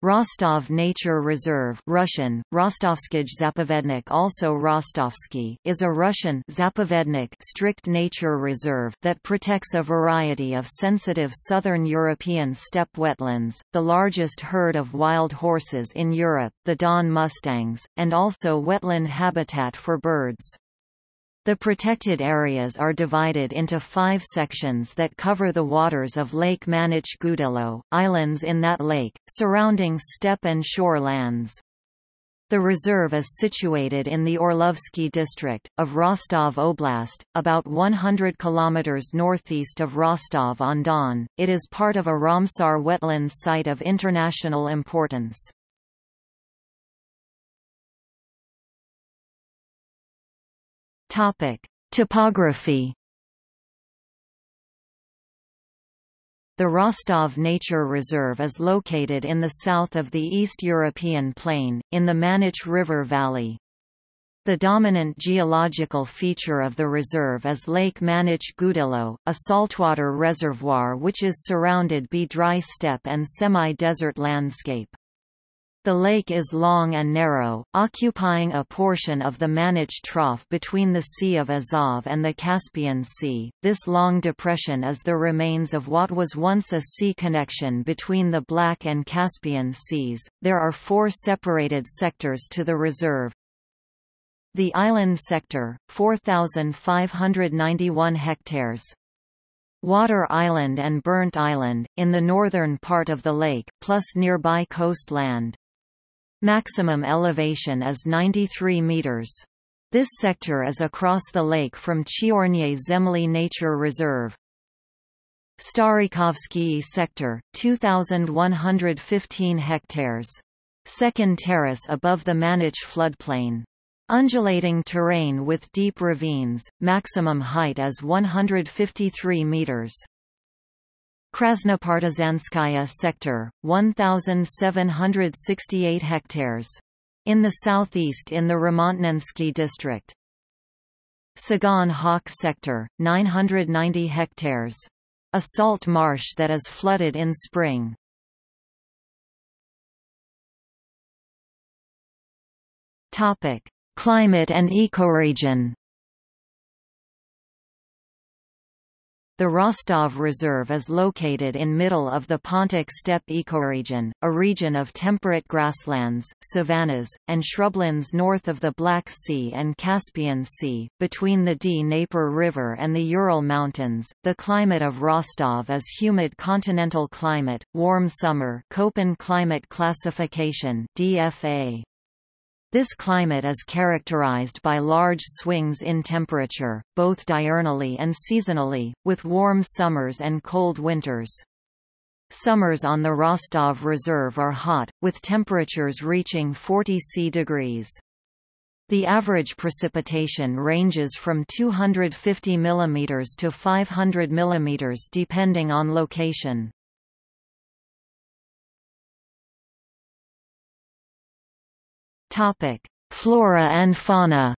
Rostov Nature Reserve Russian, Rostovskij Zapovednik also Rostovsky is a Russian Zapovednik strict nature reserve that protects a variety of sensitive southern European steppe wetlands, the largest herd of wild horses in Europe the Don mustangs, and also wetland habitat for birds. The protected areas are divided into five sections that cover the waters of Lake Manich Gudilo, islands in that lake, surrounding steppe and shore lands. The reserve is situated in the Orlovsky district, of Rostov Oblast, about 100 km northeast of Rostov-on-Don. It is part of a Ramsar wetlands site of international importance. Topic: Topography. The Rostov Nature Reserve is located in the south of the East European Plain, in the Manich River Valley. The dominant geological feature of the reserve is Lake Manich Gudilo, a saltwater reservoir which is surrounded by dry steppe and semi-desert landscape. The lake is long and narrow, occupying a portion of the Manich Trough between the Sea of Azov and the Caspian Sea. This long depression is the remains of what was once a sea connection between the Black and Caspian Seas. There are four separated sectors to the reserve. The island sector, 4,591 hectares. Water Island and Burnt Island, in the northern part of the lake, plus nearby coastland. Maximum elevation is 93 meters. This sector is across the lake from Chiorny Zemly Nature Reserve. Starykovsky sector, 2,115 hectares. Second terrace above the Manich floodplain. Undulating terrain with deep ravines, maximum height is 153 meters. Krasnopartizanskaya sector, 1,768 hectares. In the southeast in the Remontnensky district. Tsagan Khak sector, 990 hectares. A salt marsh that is flooded in spring. Topic: Climate and ecoregion. The Rostov Reserve is located in middle of the Pontic steppe ecoregion, a region of temperate grasslands, savannas, and shrublands north of the Black Sea and Caspian Sea, between the Dnieper River and the Ural Mountains. The climate of Rostov is humid continental climate, warm summer Köppen climate classification DFA. This climate is characterized by large swings in temperature, both diurnally and seasonally, with warm summers and cold winters. Summers on the Rostov Reserve are hot, with temperatures reaching 40 C degrees. The average precipitation ranges from 250 mm to 500 mm depending on location. Topic: Flora and fauna.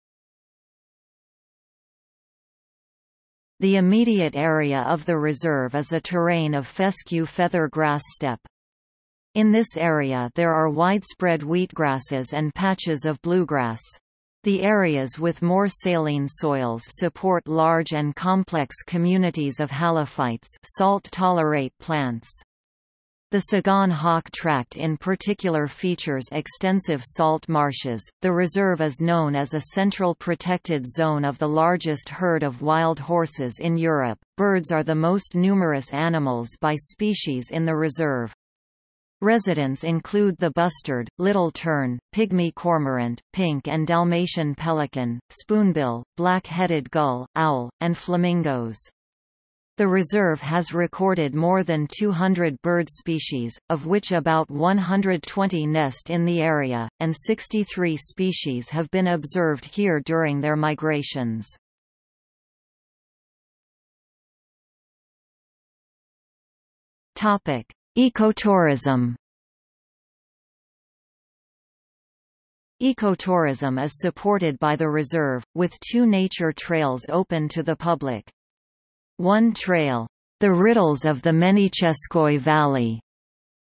The immediate area of the reserve is a terrain of fescue feather grass steppe. In this area there are widespread wheatgrasses and patches of bluegrass. The areas with more saline soils support large and complex communities of halophytes salt-tolerate plants. The Tsagan Khak Tract in particular features extensive salt marshes. The reserve is known as a central protected zone of the largest herd of wild horses in Europe. Birds are the most numerous animals by species in the reserve. Residents include the bustard, little tern, pygmy cormorant, pink and Dalmatian pelican, spoonbill, black-headed gull, owl, and flamingos. The reserve has recorded more than 200 bird species, of which about 120 nest in the area, and 63 species have been observed here during their migrations. Topic: Ecotourism Ecotourism is supported by the reserve, with two nature trails open to the public. One trail, the Riddles of the Menicheskoye Valley,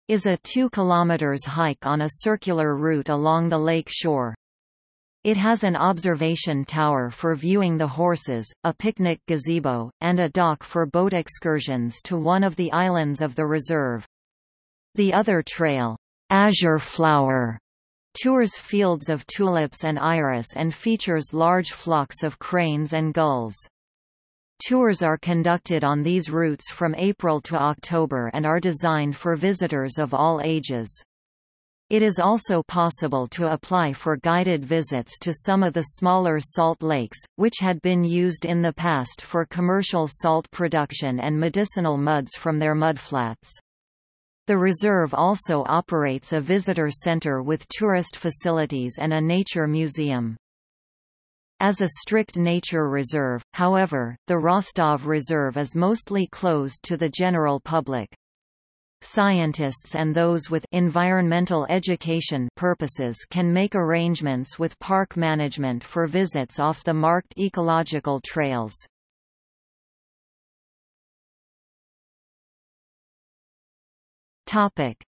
is a 2 km hike on a circular route along the lake shore. It has an observation tower for viewing the horses, a picnic gazebo, and a dock for boat excursions to one of the islands of the reserve. The other trail, Azure Flower, tours fields of tulips and iris and features large flocks of cranes and gulls. Tours are conducted on these routes from April to October and are designed for visitors of all ages. It is also possible to apply for guided visits to some of the smaller salt lakes, which had been used in the past for commercial salt production and medicinal muds from their mudflats. The reserve also operates a visitor center with tourist facilities and a nature museum. As a strict nature reserve, however, the Rostov Reserve is mostly closed to the general public. Scientists and those with environmental education purposes can make arrangements with park management for visits off the marked ecological trails.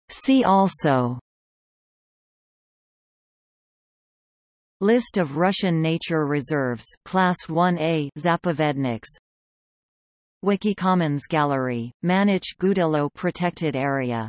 See also List of Russian nature reserves Class 1A Zapovedniks. Wikicommons Gallery, Manich Gudilo Protected Area